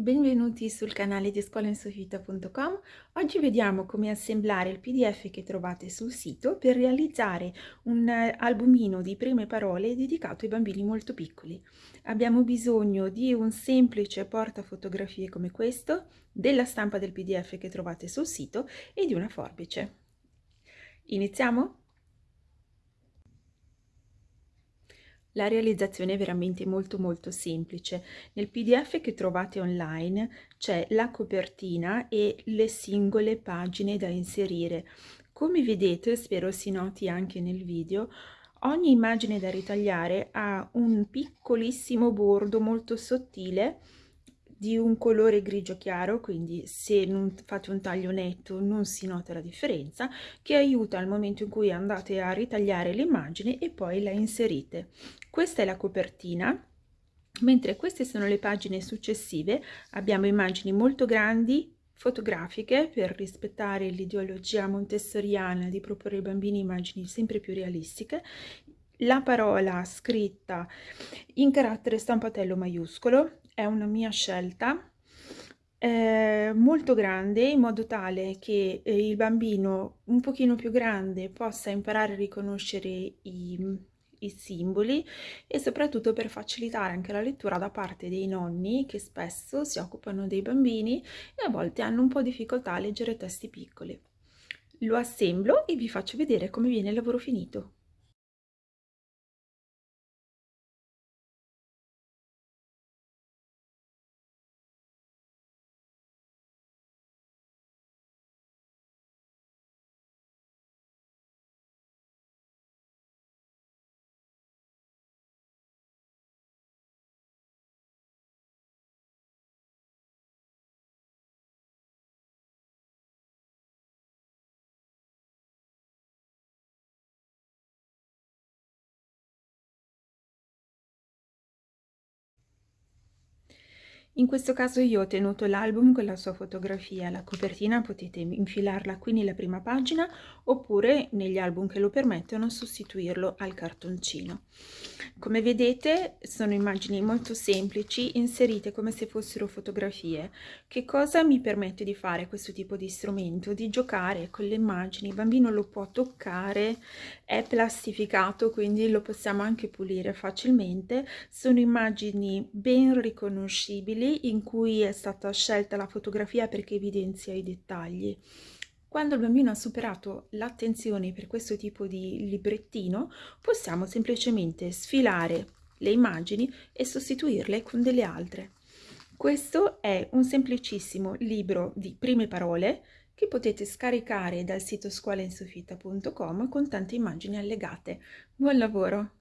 Benvenuti sul canale di scolainsoffitto.com. Oggi vediamo come assemblare il pdf che trovate sul sito per realizzare un eh, albumino di prime parole dedicato ai bambini molto piccoli. Abbiamo bisogno di un semplice portafotografie come questo, della stampa del pdf che trovate sul sito e di una forbice. Iniziamo? La realizzazione è veramente molto molto semplice. Nel pdf che trovate online c'è la copertina e le singole pagine da inserire. Come vedete, spero si noti anche nel video, ogni immagine da ritagliare ha un piccolissimo bordo molto sottile di un colore grigio chiaro, quindi se non fate un taglio netto non si nota la differenza, che aiuta al momento in cui andate a ritagliare l'immagine e poi la inserite. Questa è la copertina, mentre queste sono le pagine successive, abbiamo immagini molto grandi, fotografiche per rispettare l'ideologia montessoriana di proporre ai bambini immagini sempre più realistiche, la parola scritta in carattere stampatello maiuscolo è una mia scelta eh, molto grande in modo tale che eh, il bambino un pochino più grande possa imparare a riconoscere i, i simboli e soprattutto per facilitare anche la lettura da parte dei nonni che spesso si occupano dei bambini e a volte hanno un po' difficoltà a leggere testi piccoli. Lo assemblo e vi faccio vedere come viene il lavoro finito. In questo caso io ho tenuto l'album con la sua fotografia, la copertina potete infilarla qui nella prima pagina oppure negli album che lo permettono sostituirlo al cartoncino. Come vedete sono immagini molto semplici inserite come se fossero fotografie. Che cosa mi permette di fare questo tipo di strumento? Di giocare con le immagini, il bambino lo può toccare, è plastificato quindi lo possiamo anche pulire facilmente, sono immagini ben riconoscibili simili in cui è stata scelta la fotografia perché evidenzia i dettagli. Quando il bambino ha superato l'attenzione per questo tipo di librettino, possiamo semplicemente sfilare le immagini e sostituirle con delle altre. Questo è un semplicissimo libro di prime parole che potete scaricare dal sito scuolainsoffita.com con tante immagini allegate. Buon lavoro!